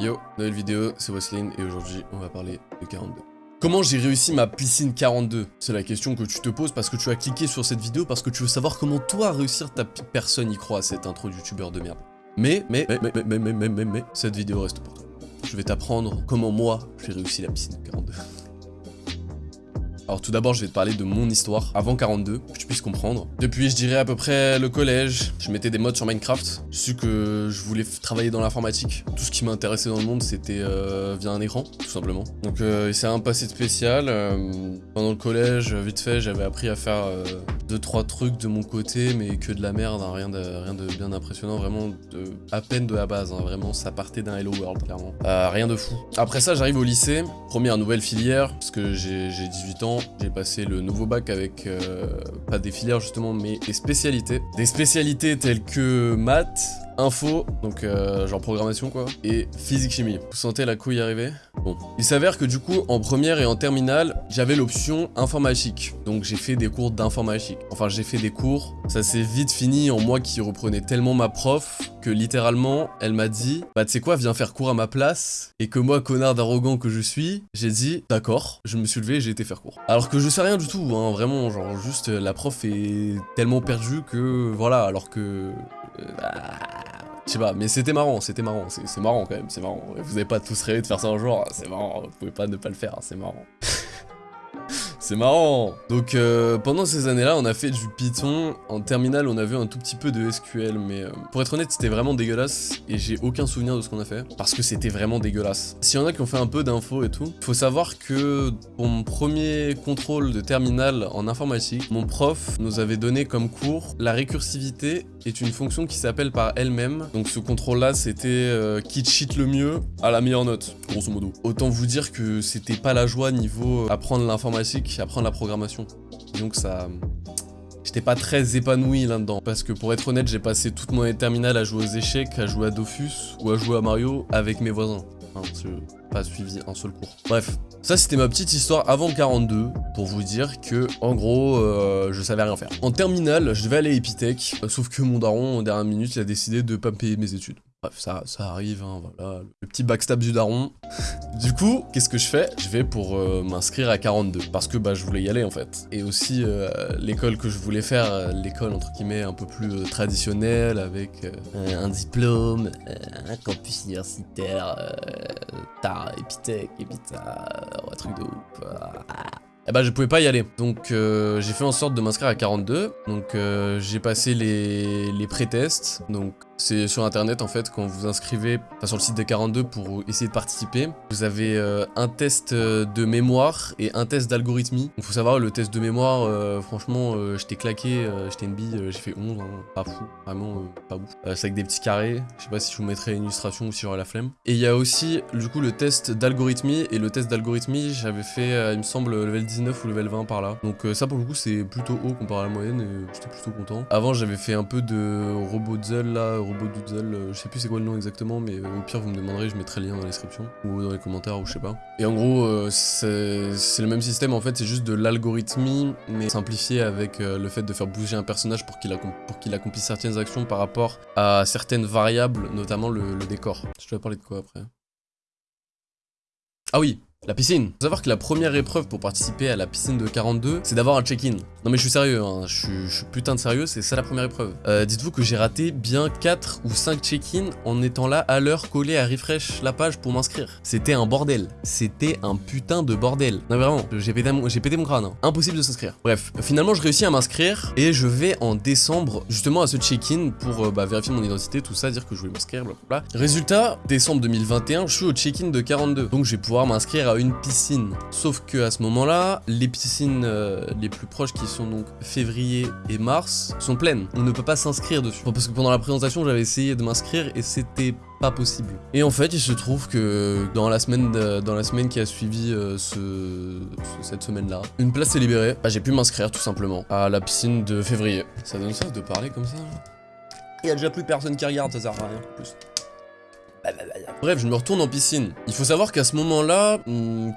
Yo, nouvelle vidéo, c'est Wesley et aujourd'hui on va parler de 42. Comment j'ai réussi ma piscine 42 C'est la question que tu te poses parce que tu as cliqué sur cette vidéo parce que tu veux savoir comment toi réussir ta personne y croit à cette intro youtubeur de merde. Mais, mais, mais, mais, mais, mais, mais, mais, mais, cette vidéo reste pour toi. Je vais t'apprendre comment moi j'ai réussi la piscine 42. Alors tout d'abord, je vais te parler de mon histoire avant 42, que tu puisses comprendre. Depuis, je dirais à peu près le collège, je mettais des mods sur Minecraft. Je su que je voulais travailler dans l'informatique. Tout ce qui m'intéressait dans le monde, c'était euh, via un écran, tout simplement. Donc euh, il s'est un passé spécial. Euh, pendant le collège, vite fait, j'avais appris à faire deux trois trucs de mon côté, mais que de la merde, hein, rien, de, rien de bien impressionnant, vraiment à peine de la base. Hein, vraiment, ça partait d'un Hello World, clairement. rien de fou. Après ça, j'arrive au lycée, première nouvelle filière, parce que j'ai 18 ans j'ai passé le nouveau bac avec, euh, pas des filières justement, mais des spécialités. Des spécialités telles que maths, info, donc euh, genre programmation quoi, et physique-chimie. Vous sentez la couille arriver? Bon. Il s'avère que du coup, en première et en terminale, j'avais l'option informatique. Donc j'ai fait des cours d'informatique. Enfin, j'ai fait des cours, ça s'est vite fini en moi qui reprenais tellement ma prof que littéralement, elle m'a dit « Bah tu sais quoi, viens faire cours à ma place » et que moi, connard d'arrogant que je suis, j'ai dit « D'accord », je me suis levé j'ai été faire cours. Alors que je sais rien du tout, hein, vraiment, genre juste la prof est tellement perdue que voilà, alors que... Euh, bah, je sais pas, mais c'était marrant, c'était marrant, c'est marrant quand même, c'est marrant. Vous avez pas tous rêvé de faire ça un jour, c'est marrant, vous pouvez pas ne pas le faire, c'est marrant. C'est marrant Donc euh, pendant ces années-là, on a fait du Python. En terminale, on a vu un tout petit peu de SQL, mais euh, pour être honnête, c'était vraiment dégueulasse. Et j'ai aucun souvenir de ce qu'on a fait, parce que c'était vraiment dégueulasse. S'il y en a qui ont fait un peu d'infos et tout, faut savoir que pour mon premier contrôle de terminale en informatique, mon prof nous avait donné comme cours la récursivité est une fonction qui s'appelle par elle-même. Donc ce contrôle-là, c'était euh, qui cheat le mieux à la meilleure note, grosso modo. Autant vous dire que c'était pas la joie niveau apprendre l'informatique apprendre la programmation. Donc ça... J'étais pas très épanoui là-dedans. Parce que pour être honnête, j'ai passé toute mon terminale à jouer aux échecs, à jouer à Dofus ou à jouer à Mario avec mes voisins. Enfin, pas suivi un seul cours. Bref, ça c'était ma petite histoire avant 42 pour vous dire que en gros euh, je savais rien faire. En terminale, je devais aller à Epitech, sauf que mon daron en dernière minute il a décidé de pas me payer mes études. Bref, ça, ça arrive, hein, voilà, le petit backstab du daron. du coup, qu'est-ce que je fais? Je vais pour euh, m'inscrire à 42, parce que bah je voulais y aller en fait. Et aussi, euh, l'école que je voulais faire, euh, l'école entre guillemets un peu plus traditionnelle, avec un diplôme, un campus universitaire, Epitech, et puis un truc de ouf. Eh bah je pouvais pas y aller. Donc j'ai fait en sorte de m'inscrire à 42. Donc j'ai passé les, les pré-tests. Donc c'est sur internet en fait, quand vous inscrivez sur le site des 42 pour essayer de participer, vous avez euh, un test euh, de mémoire et un test d'algorithmie. Il faut savoir, le test de mémoire, euh, franchement, j'étais claqué, j'étais une bille, j'ai fait 11, hein, pas fou, vraiment pas ouf. c'est avec des petits carrés, je sais pas si je vous mettrai une illustration ou si j'aurai la flemme. Et il y a aussi, du coup, le test d'algorithmie, et le test d'algorithmie, j'avais fait, il me semble, level 19 ou level 20 par là. Donc ça, pour le coup, c'est plutôt haut comparé à la moyenne, et j'étais plutôt content. Avant, j'avais fait un peu de robot là, robot doodle, euh, je sais plus c'est quoi le nom exactement, mais euh, au pire vous me demanderez, je mettrai le lien dans la description, ou dans les commentaires, ou je sais pas. Et en gros, euh, c'est le même système, en fait, c'est juste de l'algorithmie, mais simplifié avec le fait de faire bouger un personnage pour qu'il accomplisse certaines actions par rapport à certaines variables, notamment le, décor. Je dois parler de quoi après? Ah oui, la piscine. Faut savoir que la première épreuve pour participer à la piscine de 42, c'est d'avoir un check-in. Non mais je suis sérieux, hein. je, suis, putain de sérieux, c'est ça la première épreuve. Euh, dites-vous que j'ai raté bien 4 ou 5 check-in en étant là à l'heure collé à refresh la page pour m'inscrire. C'était un bordel. C'était un putain de bordel. Non vraiment, j'ai pété, pété mon crâne. Hein. Impossible de s'inscrire. Bref, finalement je réussis à m'inscrire et je vais en décembre justement à ce check-in pour euh, bah, vérifier mon identité, tout ça, dire que je voulais m'inscrire, blablabla. Résultat, décembre 2021, je suis au check-in de 42. Donc je vais pouvoir m'inscrire à une piscine. Sauf que à ce moment-là, les piscines euh, les plus proches qui sont donc février et mars sont pleines. On ne peut pas s'inscrire dessus. Parce que pendant la présentation, j'avais essayé de m'inscrire et c'était pas possible. Et en fait, il se trouve que dans la semaine, dans la semaine qui a suivi euh, ce, cette semaine-là, une place s'est libérée. Bah, j'ai pu m'inscrire tout simplement à la piscine de février. Ça donne ça de parler comme ça Il y a déjà plus personne qui regarde, ça sert à rien. Plus. Bref, je me retourne en piscine. Il faut savoir qu'à ce moment-là,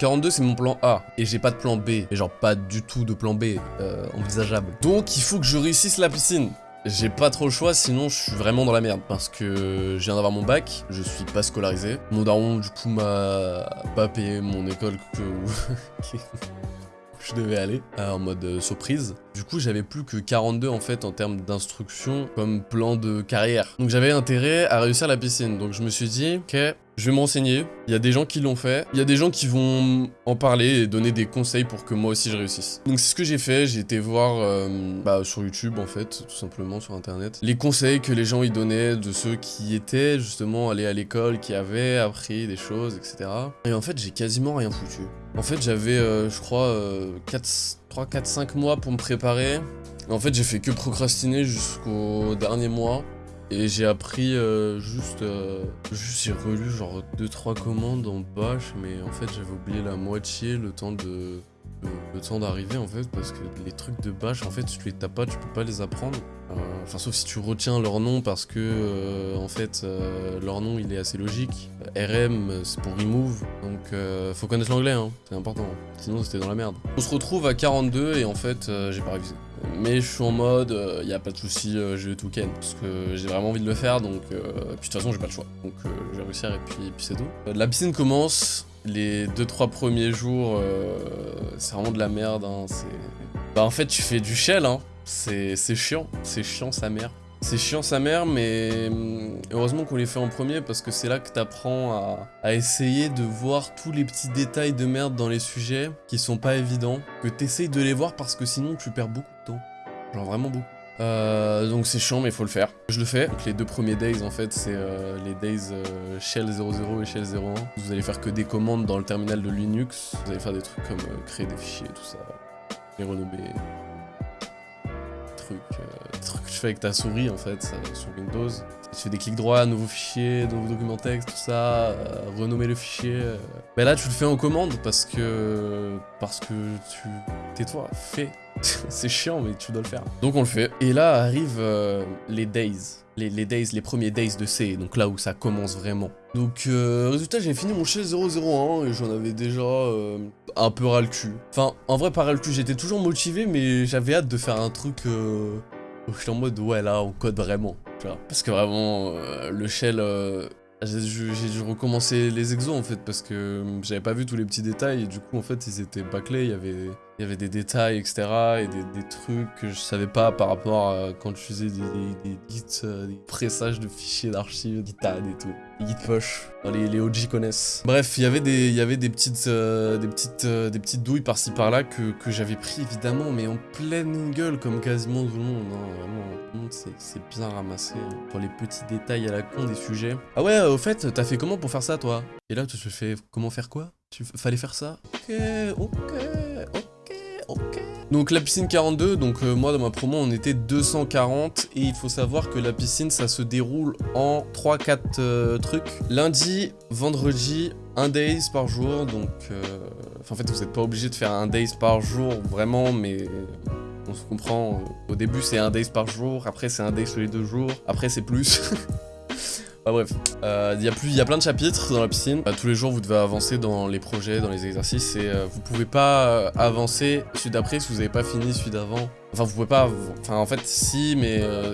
42 hmm, c'est mon plan A. Et j'ai pas de plan B. Et genre pas du tout de plan B euh, envisageable. Donc il faut que je réussisse la piscine. j'ai pas trop le choix, sinon je suis vraiment dans la merde. Parce que je viens d'avoir mon bac, je suis pas scolarisé. Mon daron, du coup, m'a pas payé mon école. je devais aller euh, en mode euh, surprise. Du coup, j'avais plus que 42 en fait en termes d'instruction comme plan de carrière. Donc j'avais intérêt à réussir la piscine. Donc je me suis dit, ok, je vais m'enseigner. Il y a des gens qui l'ont fait. Il y a des gens qui vont en parler et donner des conseils pour que moi aussi je réussisse. Donc c'est ce que j'ai fait. J'ai été voir euh, bah, sur YouTube en fait, tout simplement sur internet, les conseils que les gens y donnaient de ceux qui étaient justement allés à l'école, qui avaient appris des choses, etc. Et en fait, j'ai quasiment rien foutu. En fait, j'avais, euh, je crois, euh, 4, 3, 4, 5 mois pour me préparer. En fait, j'ai fait que procrastiner jusqu'au dernier mois. Et j'ai appris euh, juste, euh, juste j'ai relu genre 2-3 commandes en bash, mais en fait j'avais oublié la moitié le temps de, le temps d'arriver en fait, parce que les trucs de bash en fait tu les tapes tu peux pas les apprendre. Euh, Enfin sauf si tu retiens leur nom parce que en fait euh, leur nom il est assez logique. RM c'est pour remove, donc faut connaître l'anglais, hein, c'est important, sinon c'était dans la merde. On se retrouve à 42 et en fait j'ai pas révisé. Mais je suis en mode, il y a pas de souci, euh, je tout parce que j'ai vraiment envie de le faire donc euh, puis de toute façon j'ai pas le choix. Donc euh, je vais réussir et puis, puis c'est tout. Euh, la piscine commence, les 2-3 premiers jours euh, c'est vraiment de la merde hein, c'est... Bah en fait tu fais du shell hein, c'est chiant, c'est chiant sa mère. C'est chiant sa mère, mais hum, heureusement qu'on les fait en premier parce que c'est là que t'apprends à, à essayer de voir tous les petits détails de merde dans les sujets qui sont pas évidents, que t'essayes de les voir parce que sinon tu perds beaucoup de temps. Genre vraiment beaucoup. Euh, donc c'est chiant mais il faut le faire. Je le fais. Donc les deux premiers days en fait c'est euh, les days euh, shell 00 et shell 01. Vous allez faire que des commandes dans le terminal de Linux. Vous allez faire des trucs comme créer des fichiers tout ça. Les renommer. Trucs, trucs tu fais avec ta souris en fait ça, sur Windows. Tu fais des clics droits, nouveau fichier, nouveau document texte, tout ça, euh, renommer le fichier. euh. Mais là tu le fais en commande parce que parce que tu tais-toi, fais. c'est chiant, mais tu dois le faire. Donc on le fait. Et là arrivent euh, les days. Les, les days, les premiers days de C, donc là où ça commence vraiment. Donc, euh, résultat, j'ai fini mon shell 001 et j'en avais déjà euh, un peu ras le cul. Enfin, en vrai, pas ras le cul, j'étais toujours motivé, mais j'avais hâte de faire un truc euh, où j'étais en mode, ouais, là, on code vraiment. Parce que vraiment, euh, le shell, euh, j'ai dû j'ai dû recommencer les exos en fait parce que euh, j'avais pas vu tous les petits détails et du coup en fait ils étaient bâclés, il y avait, il y avait des détails etc et des, des trucs que je savais pas par rapport à quand je faisais des, des, des gits, euh, des pressages de fichiers d'archives, Gitad et tout, des git push, Enfin, les, les OG connaissent. Bref, il y avait des, il des petites, euh, des petites, euh, des petites douilles par-ci par-là que, que j'avais pris évidemment mais en pleine gueule comme quasiment tout le monde, hein, vraiment, tout le monde s'est bien ramassé hein, pour les petits détails à la con des sujets. Ah ouais, au fait, t'as fait comment pour faire ça toi? Et là tu te fais comment faire quoi? Tu fallait faire ça? Ok, ok. Donc la piscine 42, donc euh, moi dans ma promo on était 240 et il faut savoir que la piscine ça se déroule en 3-4 euh, trucs. Lundi, vendredi, un days par jour, donc euh, en fait vous n'êtes pas obligé de faire un days par jour vraiment mais on se comprend. Au début c'est un days par jour, après c'est un days tous les deux jours, après c'est plus. Bah bref, Euh, il y, y a plein de chapitres dans la piscine. Bah, tous les jours, vous devez avancer dans les projets, dans les exercices, et euh, vous pouvez pas euh, avancer celui d'après si vous n'avez pas fini celui d'avant. Enfin, vous pouvez pas. Enfin, en fait, si, mais euh,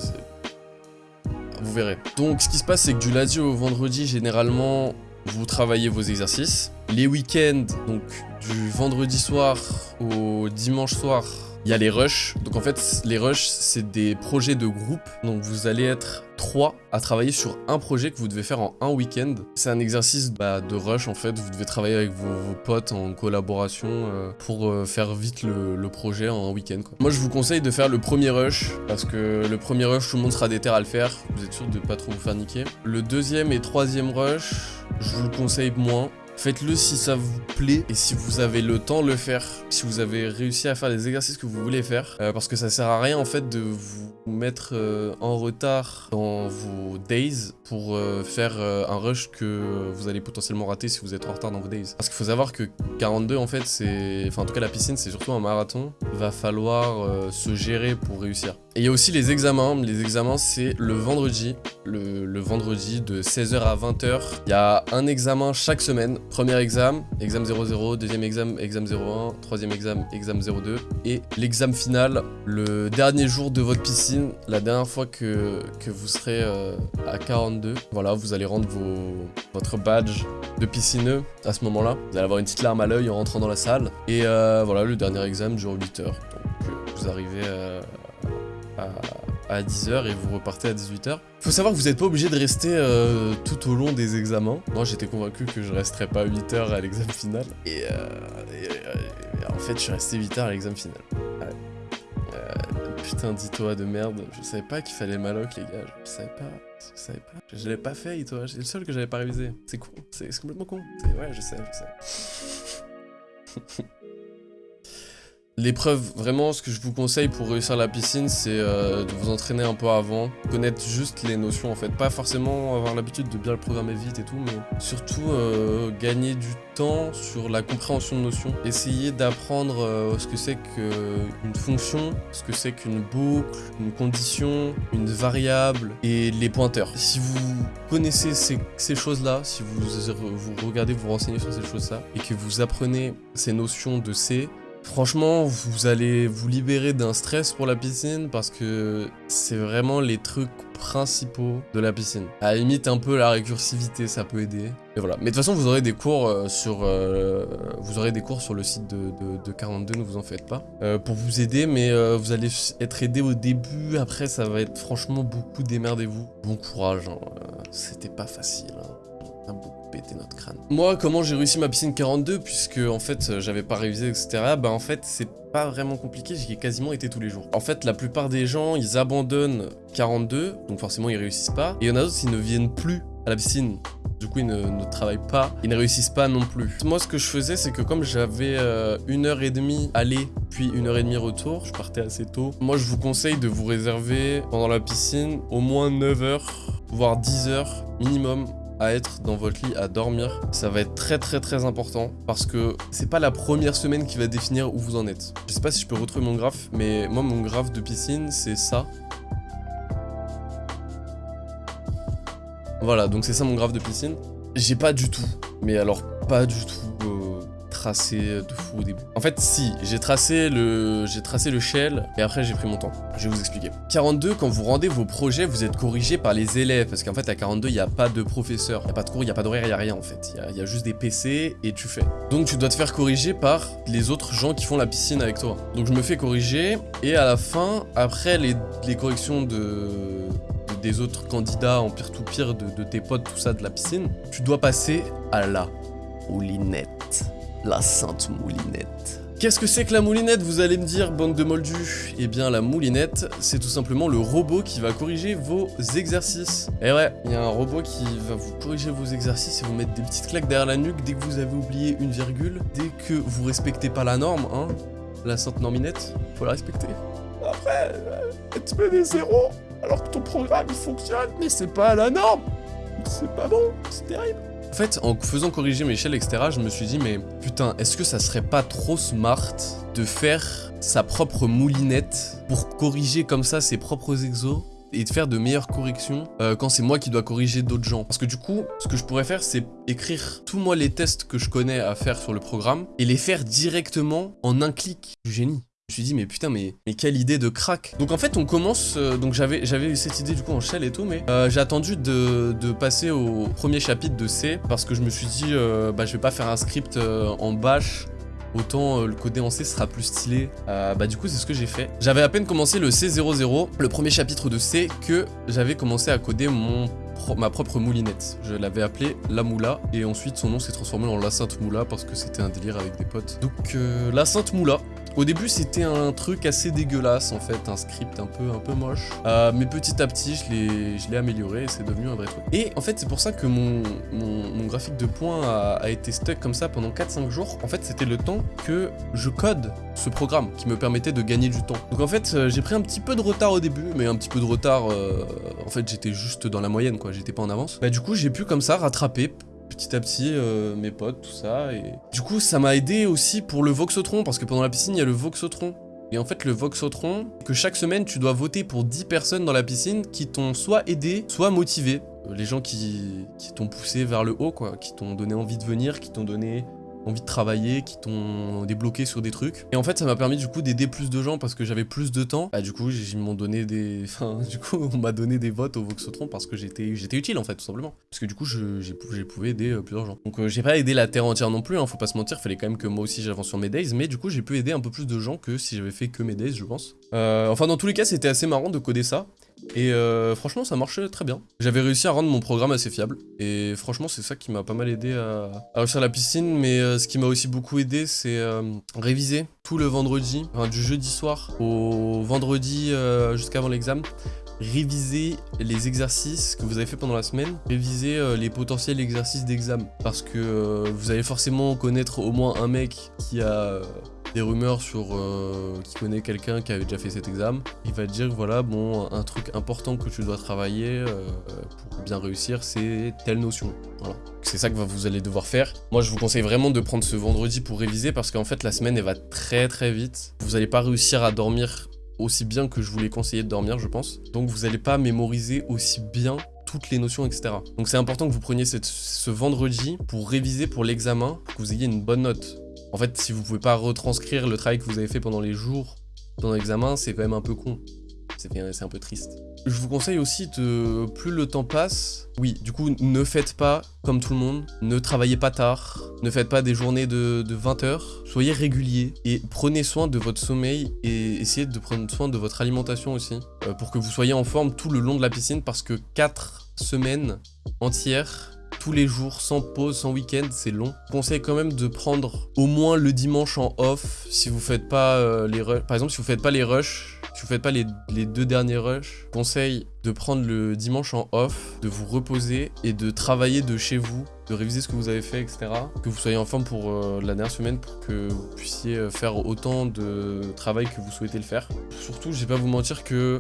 vous verrez. Donc, ce qui se passe, c'est que du lundi au vendredi, généralement, vous travaillez vos exercices. Les week-ends, donc du vendredi soir au dimanche soir, il y a les rushs. Donc en fait, les rushs, c'est des projets de groupe. Donc vous allez être trois à travailler sur un projet que vous devez faire en un week-end. C'est un exercice bah, de rush en fait. Vous devez travailler avec vos, potes en collaboration euh, pour euh, faire vite le, le projet en un week-end. Moi, je vous conseille de faire le premier rush parce que le premier rush, tout le monde sera déter à le faire. Vous êtes sûr de pas trop vous faire niquer. Le deuxième et troisième rush, je vous le conseille moins. Faites-le si ça vous plaît et si vous avez le temps de le faire, si vous avez réussi à faire les exercices que vous voulez faire, euh, parce que ça sert à rien en fait de vous mettre euh, en retard dans vos days pour euh, faire un rush que vous allez potentiellement rater si vous êtes en retard dans vos days. Parce qu'il faut savoir que 42 en fait c'est, enfin en tout cas la piscine c'est surtout un marathon, va falloir se gérer pour réussir. Et il y a aussi les examens, les examens c'est le vendredi, le vendredi de 16h à 20h, il y a un examen chaque semaine Premier examen, examen 00, deuxième examen, examen 01, troisième examen, examen 02, et l'examen final, le dernier jour de votre piscine, la dernière fois que, vous serez euh, à 42. Voilà, vous allez rendre vos, votre badge de piscineux à ce moment-là. Vous allez avoir une petite larme à l'œil en rentrant dans la salle. Et euh, voilà, le dernier examen dure 8 heures. Donc vous arrivez euh, à à 10h et vous repartez à 18h. Faut savoir que vous n'êtes pas obligé de rester euh, tout au long des examens. Moi j'étais convaincu que je resterais pas 8 h à l'examen final. Et, euh, et, en fait je suis resté 8 h à l'examen final. Ouais. Euh, putain dis-toi de merde, je savais pas qu'il fallait maloc les gars, je savais pas, je savais pas. Je l'avais pas fait toi, c'est le seul que j'avais pas révisé. C'est con, c'est complètement con. Ouais je sais, je sais. L'épreuve, vraiment, ce que je vous conseille pour réussir la piscine, c'est euh, de vous entraîner un peu avant, connaître juste les notions en fait. Pas forcément avoir l'habitude de bien le programmer vite et tout, mais surtout euh, gagner du temps sur la compréhension de notions. Essayer d'apprendre euh, ce que c'est qu'une fonction, ce que c'est qu'une boucle, une condition, une variable et les pointeurs. Si vous connaissez ces, choses-là, si vous, vous regardez, vous renseignez sur ces choses-là et que vous apprenez ces notions de C, Franchement, vous allez vous libérer d'un stress pour la piscine parce que c'est vraiment les trucs principaux de la piscine. À la limite, un peu la récursivité, ça peut aider. Voilà. Mais de toute façon, vous aurez des cours euh, sur, euh, vous aurez des cours sur le site de, de, de 42, ne vous en faites pas, euh, pour vous aider. Mais vous allez être aidé au début. Après, ça va être franchement beaucoup démerdez-vous. Bon courage. Hein. C'était pas facile. Hein. Beaucoup pété notre crâne. Moi, comment j'ai réussi ma piscine 42, puisque en fait, j'avais pas révisé, etc. Bah en fait, c'est pas vraiment compliqué, j'y ai quasiment été tous les jours. En fait, la plupart des gens, ils abandonnent 42, donc forcément, ils réussissent pas. Et il y en a d'autres, ils ne viennent plus à la piscine. Du coup, ils ne, ne, travaillent pas, ils ne réussissent pas non plus. Moi, ce que je faisais, c'est que comme j'avais euh, une heure et demie aller, puis une heure et demie retour, je partais assez tôt. Moi, je vous conseille de vous réserver pendant la piscine au moins 9 heures, voire 10 heures minimum à être dans votre lit, à dormir. Ça va être très très très important parce que c'est pas la première semaine qui va définir où vous en êtes. Je sais pas si je peux retrouver mon graphe, mais moi mon graphe de piscine c'est ça. Voilà, donc c'est ça mon graphe de piscine. J'ai pas du tout, mais alors pas du tout tracé de fou au début. En fait, si, j'ai tracé le tracé le shell et après j'ai pris mon temps. Je vais vous expliquer. 42, quand vous rendez vos projets, vous êtes corrigé par les élèves parce qu'en fait à 42, il n'y a pas de professeur, il n'y a pas de cours, il n'y a pas d'horaire, il n'y a rien en fait. Il y, a juste des PC et tu fais. Donc tu dois te faire corriger par les autres gens qui font la piscine avec toi. Donc je me fais corriger et à la fin, après les, corrections de des autres candidats en pire-tout-pire, de, de tes potes, tout ça, de la piscine, tu dois passer à la moulinette. La sainte moulinette. Qu'est-ce que c'est que la moulinette, vous allez me dire, bande de moldus? Eh bien, la moulinette, c'est tout simplement le robot qui va corriger vos exercices. Et ouais, il y a un robot qui va vous corriger vos exercices et vous mettre des petites claques derrière la nuque dès que vous avez oublié une virgule, dès que vous respectez pas la norme, hein, la sainte norminette, faut la respecter. Après, euh, tu mets des zéros alors que ton programme il fonctionne, mais c'est pas à la norme. C'est pas bon, c'est terrible. En fait, en faisant corriger mes shells, etc., je me suis dit, mais putain, est-ce que ça serait pas trop smart de faire sa propre moulinette pour corriger comme ça ses propres exos et de faire de meilleures corrections euh, quand c'est moi qui dois corriger d'autres gens? Parce que du coup, ce que je pourrais faire, c'est écrire tous moi les tests que je connais à faire sur le programme et les faire directement en un clic. Du génie. Je me suis dit mais putain mais, quelle idée de crack Donc en fait on commence, euh, donc j'avais j'avais cette idée du coup en shell et tout mais euh, j'ai attendu de, passer au premier chapitre de C parce que je me suis dit euh, bah je vais pas faire un script en bash Autant le coder en C sera plus stylé. Bah du coup c'est ce que j'ai fait. J'avais à peine commencé le C00, le premier chapitre de C, que j'avais commencé à coder mon ma propre moulinette. Je l'avais appelé La Moula et ensuite son nom s'est transformé en La Sainte Moula parce que c'était un délire avec des potes. Donc La Sainte Moula, au début, c'était un truc assez dégueulasse, en fait, un script un peu, un peu moche. Euh, mais petit à petit, je l'ai amélioré et c'est devenu un vrai truc. Et en fait, c'est pour ça que mon, mon, graphique de points a, a été stuck comme ça pendant 4-5 jours. En fait, c'était le temps que je code ce programme qui me permettait de gagner du temps. Donc en fait, euh, j'ai pris un petit peu de retard au début, mais un petit peu de retard, euh, en fait, j'étais juste dans la moyenne, quoi, j'étais pas en avance. Bah du coup, j'ai pu comme ça rattraper petit à petit euh, mes potes, tout ça. Et du coup, ça m'a aidé aussi pour le Voxotron, parce que pendant la piscine, il y a le Voxotron. Et en fait, le Voxotron, que chaque semaine, tu dois voter pour 10 personnes dans la piscine qui t'ont soit aidé, soit motivé. Euh, Les gens qui, qui t'ont poussé vers le haut, quoi, qui t'ont donné envie de venir, qui t'ont donné envie de travailler, qui t'ont débloqué sur des trucs. Et en fait, ça m'a permis du coup d'aider plus de gens parce que j'avais plus de temps. Bah du coup, ils m'ont donné des... Enfin, du coup, on m'a donné des votes au Voxotron parce que j'étais utile en fait, tout simplement. Parce que du coup, je- pouvais aider euh, plusieurs gens. Donc euh, j'ai pas aidé la Terre entière non plus, hein, faut pas se mentir, fallait quand même que moi aussi j'avance sur mes days, mais du coup, j'ai pu aider un peu plus de gens que si j'avais fait que mes days, je pense. Euh, enfin, dans tous les cas, c'était assez marrant de coder ça. Et euh, franchement, ça marchait très bien. J'avais réussi à rendre mon programme assez fiable. Et franchement, c'est ça qui m'a pas mal aidé à, à réussir la piscine. Mais euh, ce qui m'a aussi beaucoup aidé, c'est euh, réviser tout le vendredi, enfin, du jeudi soir au vendredi jusqu'avant l'examen. Réviser les exercices que vous avez fait pendant la semaine, réviser les potentiels exercices d'examen. Parce que vous allez forcément connaître au moins un mec qui a des rumeurs sur euh, qui connaît quelqu'un qui avait déjà fait cet examen, il va te dire voilà bon un truc important que tu dois travailler euh, pour bien réussir c'est telle notion. Voilà. C'est ça que vous allez devoir faire. Moi je vous conseille vraiment de prendre ce vendredi pour réviser parce qu'en fait la semaine elle va très très vite. Vous n'allez pas réussir à dormir aussi bien que je vous l'ai conseillé de dormir je pense. Donc vous n'allez pas mémoriser aussi bien toutes les notions, etc. Donc c'est important que vous preniez ce vendredi pour réviser pour l'examen, pour que vous ayez une bonne note. En fait, si vous pouvez pas retranscrire le travail que vous avez fait pendant les jours, pendant l'examen, c'est quand même un peu con. C'est un peu triste. Je vous conseille aussi de, plus le temps passe, oui, du coup, ne faites pas comme tout le monde, ne travaillez pas tard, ne faites pas des journées de, de 20 heures, soyez réguliers et prenez soin de votre sommeil et essayez de prendre soin de votre alimentation aussi, euh, pour que vous soyez en forme tout le long de la piscine, parce que 4 semaines entières tous les jours, sans pause, sans week-end, c'est long. Je conseille quand même de prendre au moins le dimanche en off si vous faites pas euh, les rushs. Par exemple, si vous faites pas les rushs, si vous faites pas les, deux derniers rushs, je conseille de prendre le dimanche en off, de vous reposer et de travailler de chez vous, de réviser ce que vous avez fait, etc. Que vous soyez en forme pour euh, la dernière semaine pour que vous puissiez euh, faire autant de travail que vous souhaitez le faire. Surtout, je vais pas vous mentir que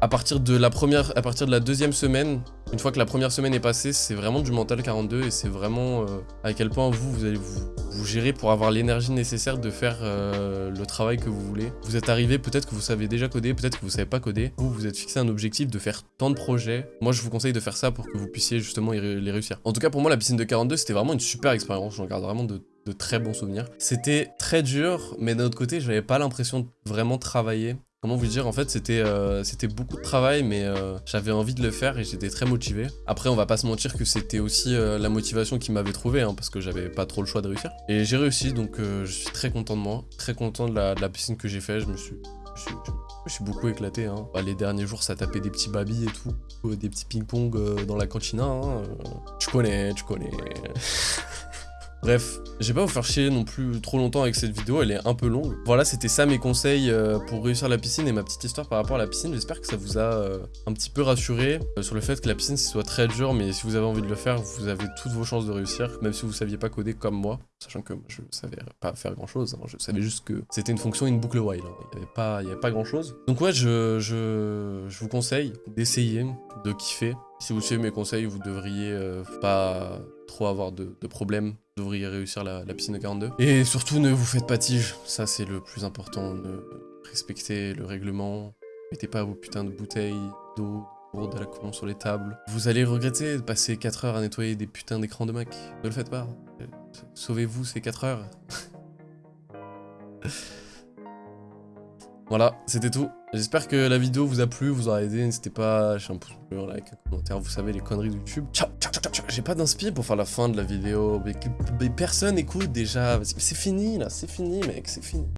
à partir de la première, à partir de la deuxième semaine, une fois que la première semaine est passée, c'est vraiment du mental 42 et c'est vraiment euh, à quel point vous, vous allez vous, gérer pour avoir l'énergie nécessaire de faire euh, le travail que vous voulez. Vous êtes arrivé, peut-être que vous savez déjà coder, peut-être que vous savez pas coder. Vous, vous êtes fixé un objectif de faire tant de projets. Moi, je vous conseille de faire ça pour que vous puissiez justement les réussir. En tout cas, pour moi, la piscine de 42, c'était vraiment une super expérience. J'en garde vraiment de de très bons souvenirs. C'était très dur, mais d'un autre côté, j'avais pas l'impression de vraiment travailler. Comment vous dire En fait, c'était euh, beaucoup de travail, mais euh, j'avais envie de le faire et j'étais très motivé. Après, on va pas se mentir que c'était aussi euh, la motivation qui m'avait trouvé, hein, parce que j'avais pas trop le choix de réussir. Et j'ai réussi, donc je suis très content de moi, très content de la, piscine que j'ai fait. Je me suis, je beaucoup éclaté. Hein. Bah, les derniers jours, ça tapait des petits babilles et tout, des petits ping-pong dans la cantina. Hein. Tu connais, tu connais. Bref, je vais pas vous faire chier non plus trop longtemps avec cette vidéo, elle est un peu longue. Voilà, c'était ça mes conseils euh, pour réussir la piscine et ma petite histoire par rapport à la piscine. J'espère que ça vous a euh, un petit peu rassuré euh, sur le fait que la piscine soit très dur, mais si vous avez envie de le faire, vous avez toutes vos chances de réussir, même si vous saviez pas coder comme moi, sachant que moi, je savais pas faire grand chose, je savais juste que c'était une fonction une boucle while, hein. il y avait pas, grand chose. Donc ouais, je, vous conseille d'essayer, de kiffer. Si vous suivez mes conseils, vous devriez pas trop avoir de, de problèmes, devriez réussir la, piscine de 42. Et surtout, ne vous faites pas tige, ça c'est le plus important, respectez le règlement, mettez pas vos putains de bouteilles d'eau à la con sur les tables. Vous allez regretter de passer 4 heures à nettoyer des putains d'écrans de Mac, ne le faites pas. Sauvez-vous ces 4 heures. Voilà, c'était tout. J'espère que la vidéo vous a plu, vous aura aidé. N'hésitez pas à lâcher un pouce bleu, un like, un commentaire. Vous savez, les conneries de YouTube. Ciao, ciao, ciao, ciao. J'ai pas d'inspi pour faire la fin de la vidéo. Mais, personne écoute déjà. C'est fini là, c'est fini, mec, c'est fini.